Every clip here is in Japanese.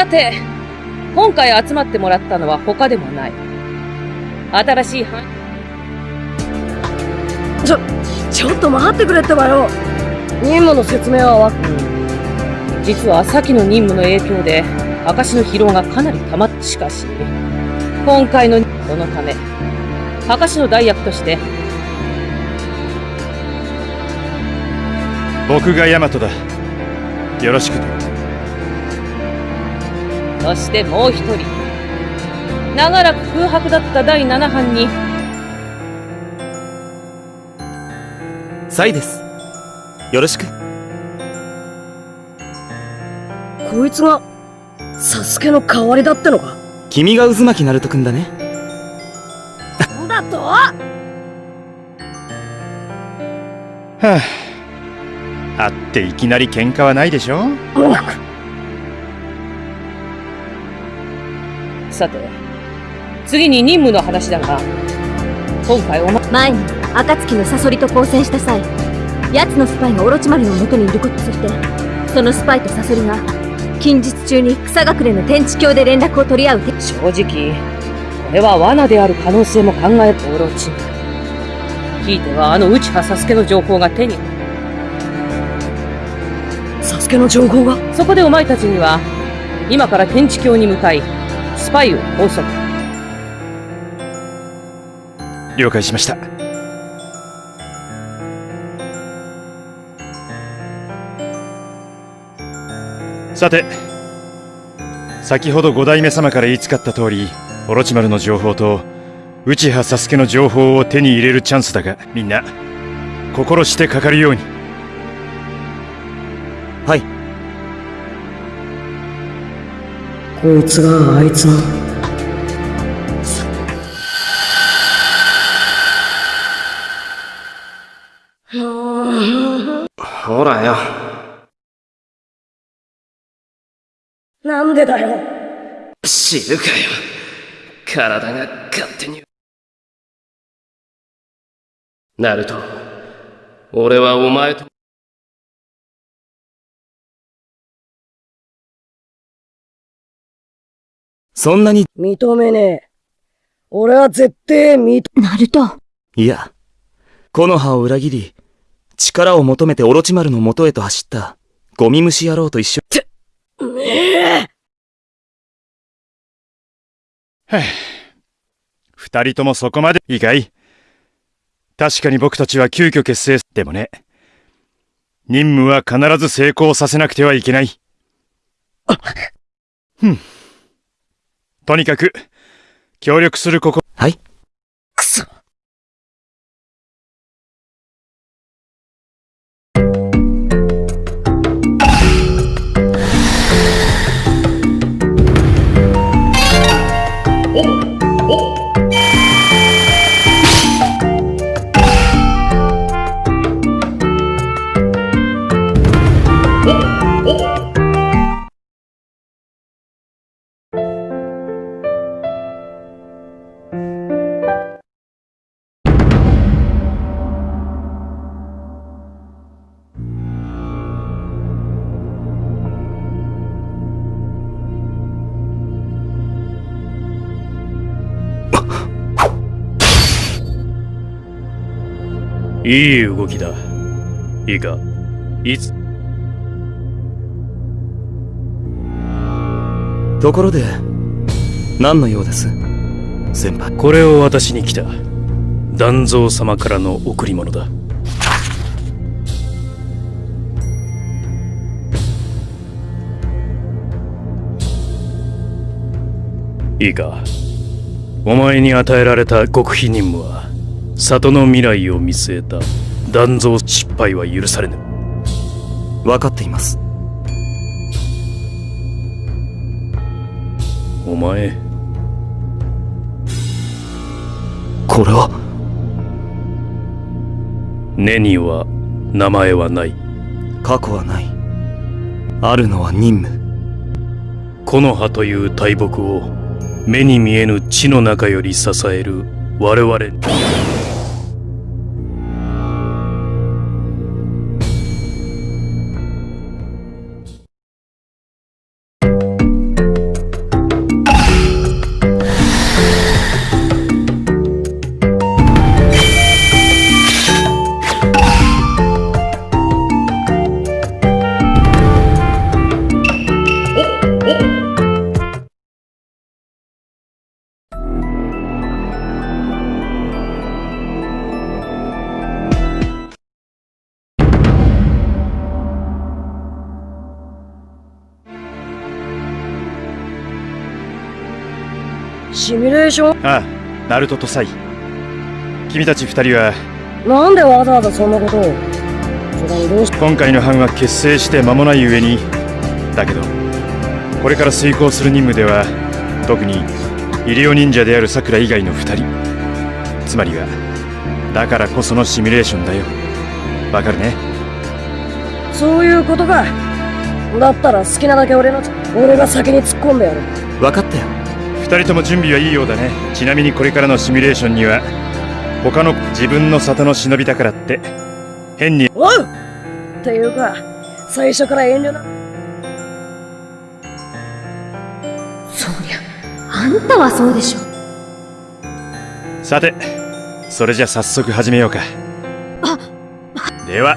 さて、今回集まってもらったのは他でもない。新しい範ちょ、ちょっと待ってくれってばよ。任務の説明はわ実は先の任務の影響で、証の疲労がかなり溜まってしかし、今回のそのため、証の代役として、僕がヤマトだ。よろしくそしてもう一人、長らく空白だった第7班に、サイです。よろしく。こいつが、サスケの代わりだってのか？君が渦巻きナルトくんだね。なんだと？はあ。会っていきなり喧嘩はないでしょ？さて、次に任務の話だが、今回おま、前に暁のサソリと交戦した際奴のスパイがオロチマルの元にいることそしてそのスパイとサソリが近日中に草隠れの天地橋で連絡を取り合う。て正直、これは罠である可能性も考えるオロチ。ひいてはあの内葉サスケの情報が手に、サスケの情報が？そこでお前たちには、今から天地橋に向かい、スパイを拘束。了解しましたさて先ほど五代目様から言いつかった通りオロチマルの情報と内葉サスケの情報を手に入れるチャンスだがみんな心してかかるようにこいつがあいつの。ほらよ。なんでだよ。知るかよ。体が勝手に。ナルト俺はお前とそんなに。認めねえ。俺は絶対認ナルト。いや。木の葉を裏切り力を求めてオロチマルの元へと走った。ゴミ虫野郎と一緒。めえ。二人ともそこまでいいかい確かに僕たちは急遽結成でもね。任務は必ず成功させなくてはいけない。ふんとにかく協力するここはい。くそいい動きだ。いいか、いつ、ところで何の用です？先輩これを私に来た。断蔵様からの贈り物だ。いいか、お前に与えられた極秘任務は、里の未来を見据えた断蔵失敗は許されぬ。分かっています。お前、これは？根には名前はない。過去はない。あるのは任務。木の葉という大木を目に見えぬ地の中より支える我々シミュレーションああナルトとサイ。君たち二人は。なんでわざわざそんなことを？今回の班は結成して間もない上に。だけどこれから遂行する任務では特に医療忍者であるさくら以外の二人。つまりはだからこそのシミュレーションだよ。わかるね？そういうことか。だったら好きなだけ俺の俺が先に突っ込んでやる。分かったよ二人とも準備はいいようだね。ちなみにこれからのシミュレーションには他の自分の里の忍びだからって変に。おう!っていうか最初から遠慮なそりゃあんたはそうでしょ。さてそれじゃ早速始めようか。では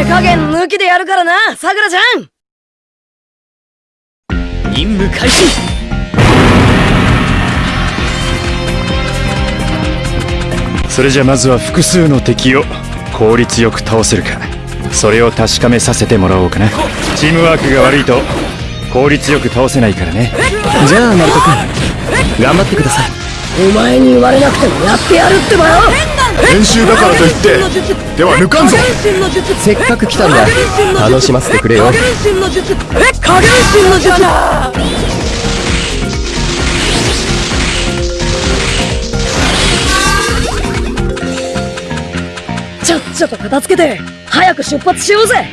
手加減抜きでやるからなさくらちゃん。任務開始。それじゃまずは複数の敵を効率よく倒せるか。それを確かめさせてもらおうかな。チームワークが悪いと効率よく倒せないからね。じゃあナルト君。頑張ってください。お前に言われなくてもやってやるってばよ練習だからといってでは抜かんぞ。せっかく来たんだ。楽しませてくれよ。加減心の術え加減心の術ちゃっちゃと片付けて早く出発しようぜ。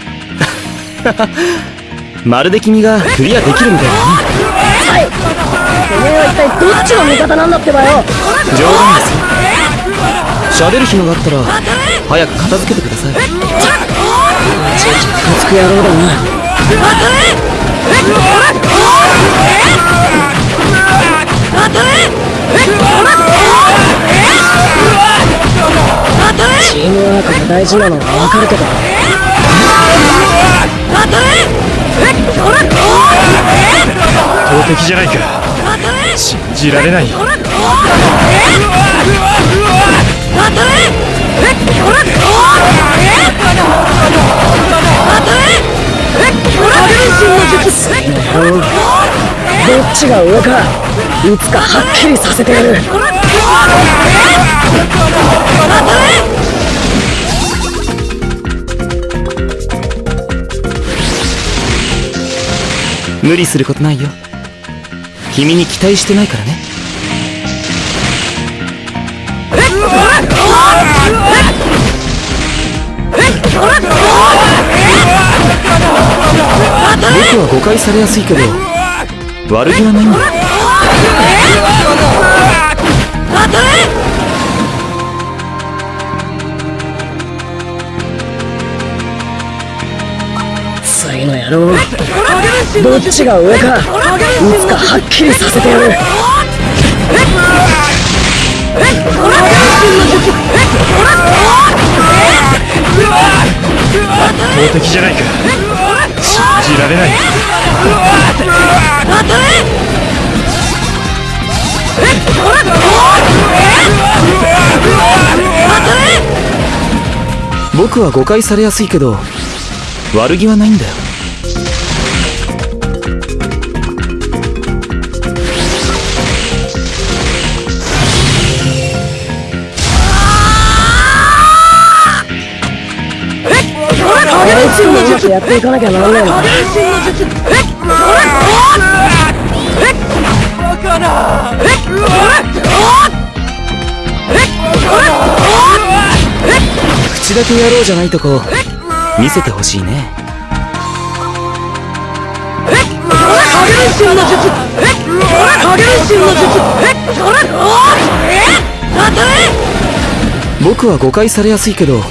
まるで君がクリアできるみたい。だねはい。てめえは一体どっちの味方なんだってばよ。冗談です喋る暇があったら早く片付けてください。ムつく野郎だな。チームワークが大事なのはわかるけど。投敵じゃないか。信じられないどっちが上かいつかはっきりさせてやる無理することないよ。君に期待してないからね。僕は誤解されやすいけど悪気はないんだ。よ次の野郎どっちが上かいつかはっきりさせてやる敵じゃないか。信じられない。僕は誤解されやすいけど悪気はないんだよ。あいつにもっとやっていかなきゃならねえな口だけやろうじゃないとこ見せてほしいね僕は誤解されやすいけど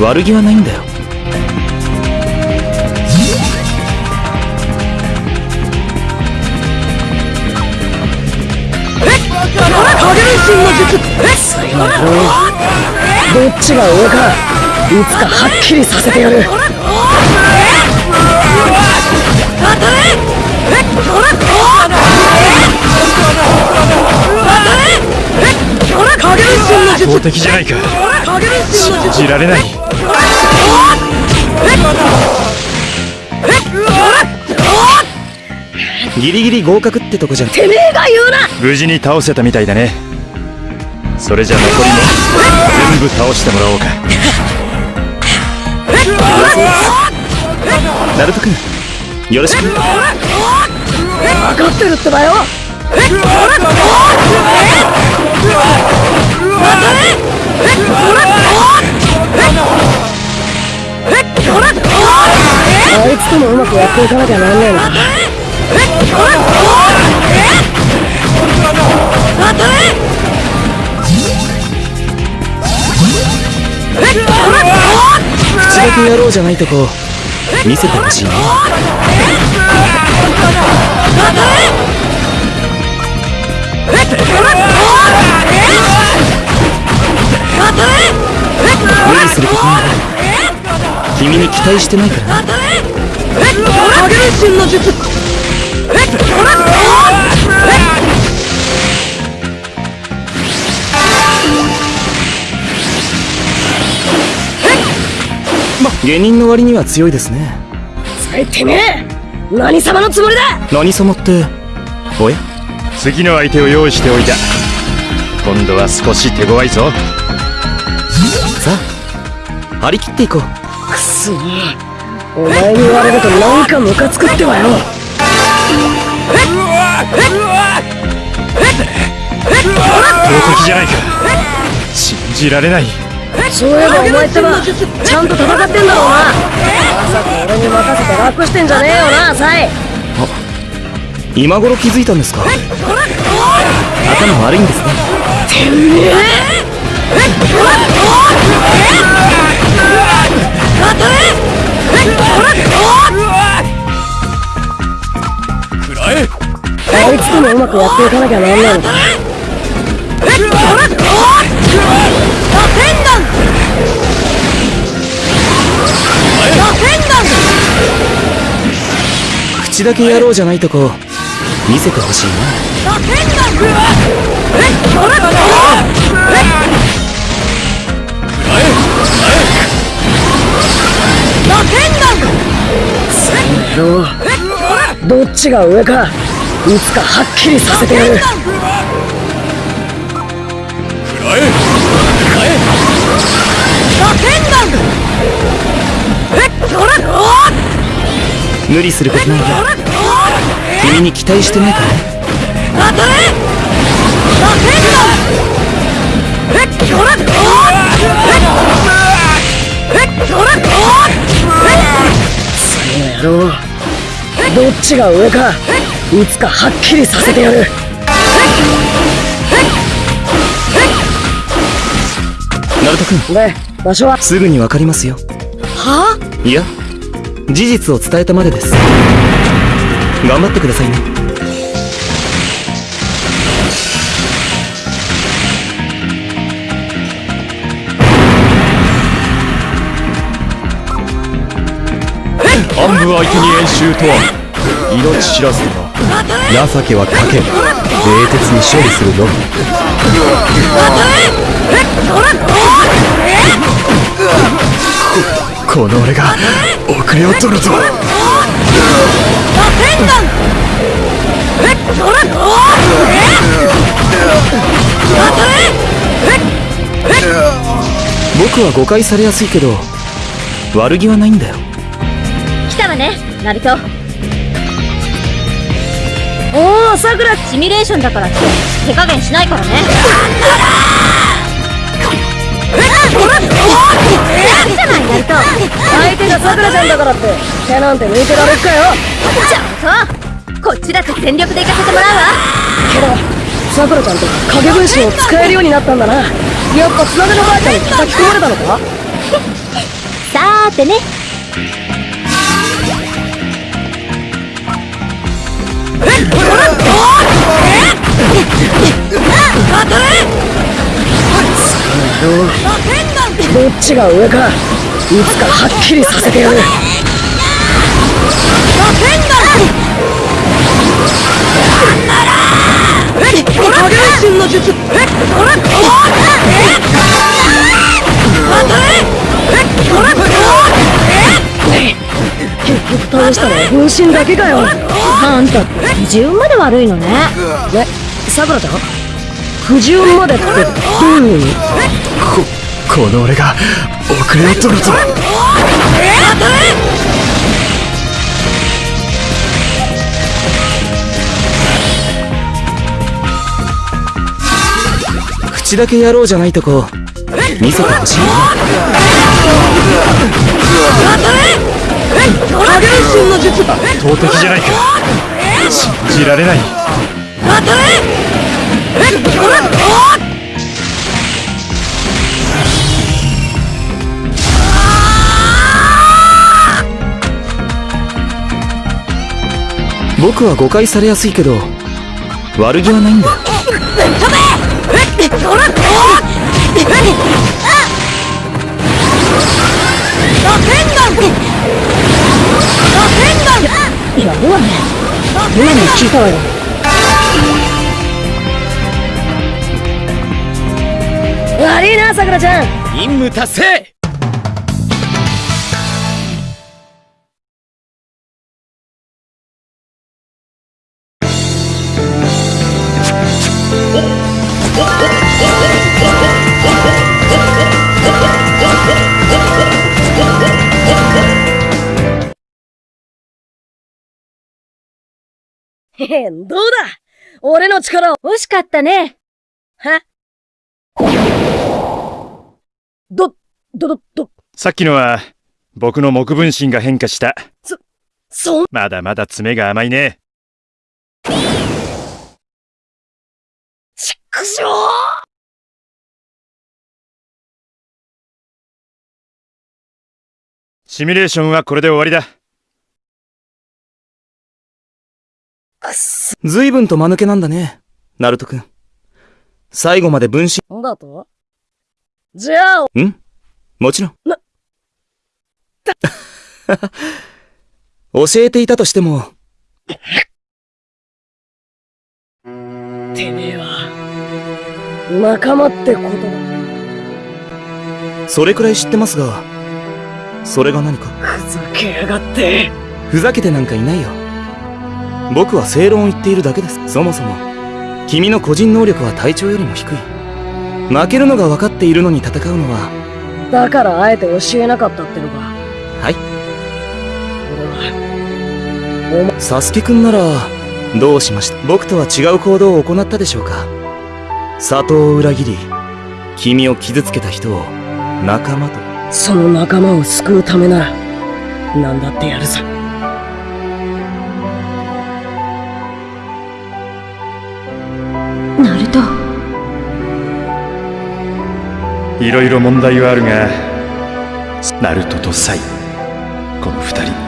悪気はないんだよ。次の野郎どっちが上かいつかはっきりさせてやる。加減心の強敵じゃないか。信じられない。ギリギリ合格ってとこじゃん。てめえが言うな！無事に倒せたみたいだね。それじゃ残りも全部倒してもらおうか。ナルト君よろしく。分かってるってばよ！あいつともうまくやっ？ていかなきゃなんねえの口だけやろうじゃないとこ見せてほしいね無理することな君に期待してないから。な影分身の術下人の割には強いですねさいてめえ何様のつもりだ何様っ？ておや次の相手を用意しておいた今度は少し手強いぞさあ張り切っ？ていこうくそお前に言われるとなんかムカつくっ？てばよじゃないか信じられないそういえばお前ってばちゃんと戦ってんだろうなまさか俺に任せて楽してんじゃねえよなサイ今頃気づいたんですか頭悪いんですねあいつともうまくやっ？ていかなきゃなんねえのか口だけやろう？じゃないとこ見せてほしいなどっちが上かいつかはっきりさせてやる。無理することないよ君に期待してないから。ね野郎どっちが上かいつかはっきりさせてやる。ナルト君。で場所は？すぐにわかりますよ。は？いや事実を伝えたまでです。頑張ってくださいね。暗部相手に演習とは？命知らずだな情けはかけ冷徹に処理するのみ。この俺が遅れを取るぞ。僕は誤解されやすいけど悪気はないんだよ。来たわねナルト。おおさくらシミュレーションだからって手加減しないからね。いいじゃないナルト相手がさくらちゃんだからって手なんて抜いてられっかよ。じゃあそう。こっちだって全力で行かせてもらうわ。けどさくらちゃんって影分身を使えるようになったんだな。やっぱつなべのばあちゃんに叩き込まれたのか？さーてねどっちが上か？いつかはっきりさせてやる。結局倒したのは分身だけかよあんた不純まで悪いのねえさくらちゃん不純までってどういう意味この俺が遅れを取ると口だけやろうじゃないとこ。見せてほしい。投擲じゃないか。信じられない僕は誤解されやすいけど悪気はないんだ。よやるわね今の聞いたわよ悪いなさくらちゃん任務達成へへどうだ？俺の力を。惜しかったね。は？ど、ど、ど、ど、さっきのは僕の木分身が変化した。そん、まだまだ爪が甘いね。ちっくしょシミュレーションはこれで終わりだ随分と間抜けなんだねナルト君最後まで分身んだと？じゃあ、ん？もちろん。な 教えていたとしても、てめえは、仲間ってことだ。それくらい知ってますが、それが何か？ふざけやがって。ふざけてなんかいないよ。僕は正論を言っているだけです。そもそも、君の個人能力は隊長よりも低い。負けるのが分かっているのに戦うのは、だからあえて教えなかったってのか。はい。俺は、サスケくんなら、どうしました？僕とは違う行動を行ったでしょうか？里を裏切り、君を傷つけた人を仲間と。その仲間を救うためなら、何だってやるさ。ナルトいろいろ問題はあるがナルトとサイこの二人。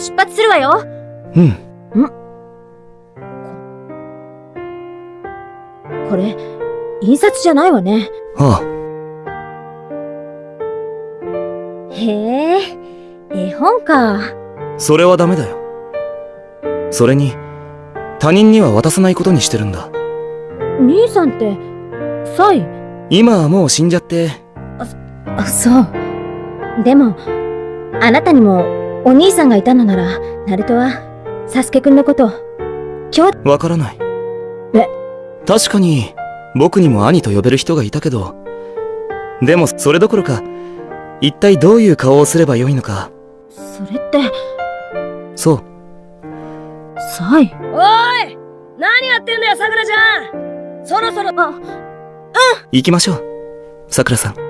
そろそろ出発するわよ。うん。これ印刷じゃないわね。あへえ絵本か。あ、それはダメだよ。それに、他人には渡さないことにしてるんだ。兄さんってサイ？今はもう死んじゃって、あそう。でもあなたにもお兄さんがいたのならナルトはサスケくんのこと今日わからない。え？確かに、僕にも兄と呼べる人がいたけど、でもそれどころか、一体どういう顔をすればよいのか、それってそう、サイ？おい！何やってんだよ、さくらちゃん！そろそろ、あ、行きましょう。桜さん。